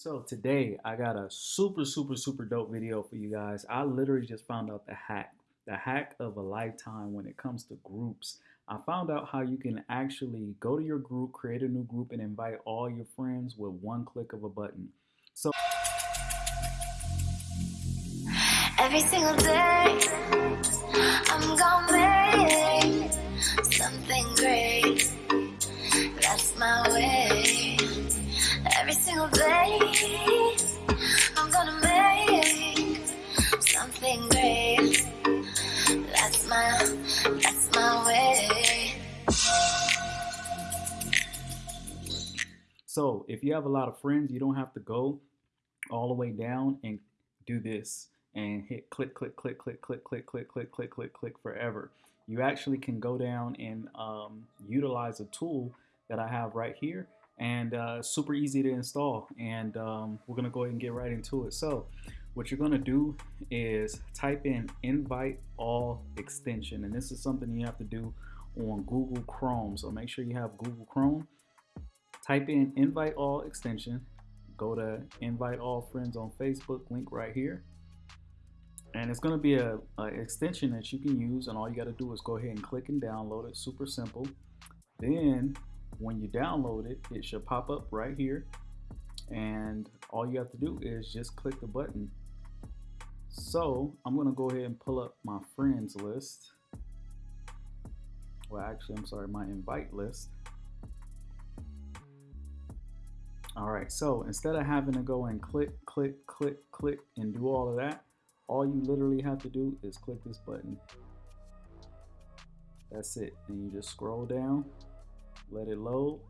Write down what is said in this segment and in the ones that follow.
So today I got a super, super, super dope video for you guys. I literally just found out the hack, the hack of a lifetime when it comes to groups. I found out how you can actually go to your group, create a new group, and invite all your friends with one click of a button. So every single day, I'm gonna make something great. That's my way. So if you have a lot of friends, you don't have to go all the way down and do this and hit click, click, click, click, click, click, click, click, click, click, click forever. You actually can go down and um, utilize a tool that I have right here and uh, super easy to install. And um, we're gonna go ahead and get right into it. So what you're gonna do is type in invite all extension. And this is something you have to do on Google Chrome. So make sure you have Google Chrome. Type in invite all extension. Go to invite all friends on Facebook, link right here. And it's gonna be a, a extension that you can use and all you gotta do is go ahead and click and download it, super simple. Then when you download it, it should pop up right here. And all you have to do is just click the button. So I'm gonna go ahead and pull up my friends list. Well, actually, I'm sorry, my invite list. All right, so instead of having to go and click, click, click, click, and do all of that, all you literally have to do is click this button. That's it. And you just scroll down let it load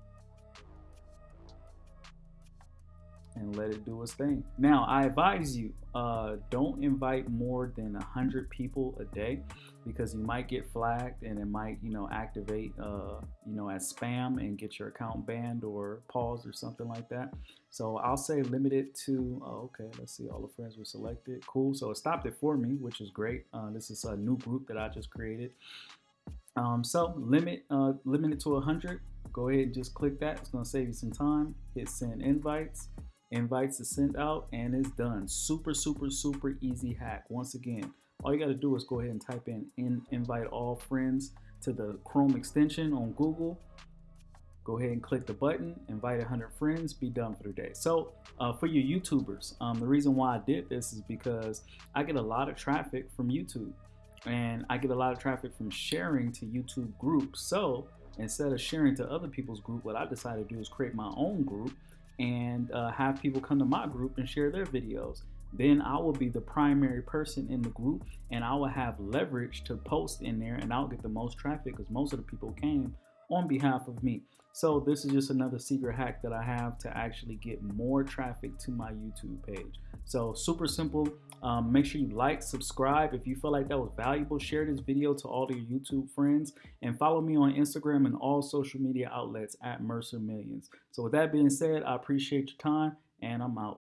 and let it do its thing. Now, I advise you, uh, don't invite more than a hundred people a day because you might get flagged and it might, you know, activate, uh, you know, as spam and get your account banned or paused or something like that. So I'll say limit it to, oh, okay, let's see, all the friends were selected. Cool. So it stopped it for me, which is great. Uh, this is a new group that I just created. Um, so limit uh, limit it to 100. Go ahead and just click that. It's going to save you some time. Hit send invites. Invites is sent out and it's done. Super, super, super easy hack. Once again, all you got to do is go ahead and type in, in invite all friends to the Chrome extension on Google. Go ahead and click the button, invite 100 friends, be done for the day. So uh, for your YouTubers, um, the reason why I did this is because I get a lot of traffic from YouTube and I get a lot of traffic from sharing to YouTube groups. So instead of sharing to other people's group, what I decided to do is create my own group and uh, have people come to my group and share their videos. Then I will be the primary person in the group and I will have leverage to post in there and I'll get the most traffic because most of the people came on behalf of me. So this is just another secret hack that I have to actually get more traffic to my YouTube page. So super simple. Um, make sure you like, subscribe. If you feel like that was valuable, share this video to all your YouTube friends and follow me on Instagram and all social media outlets at Mercer Millions. So with that being said, I appreciate your time and I'm out.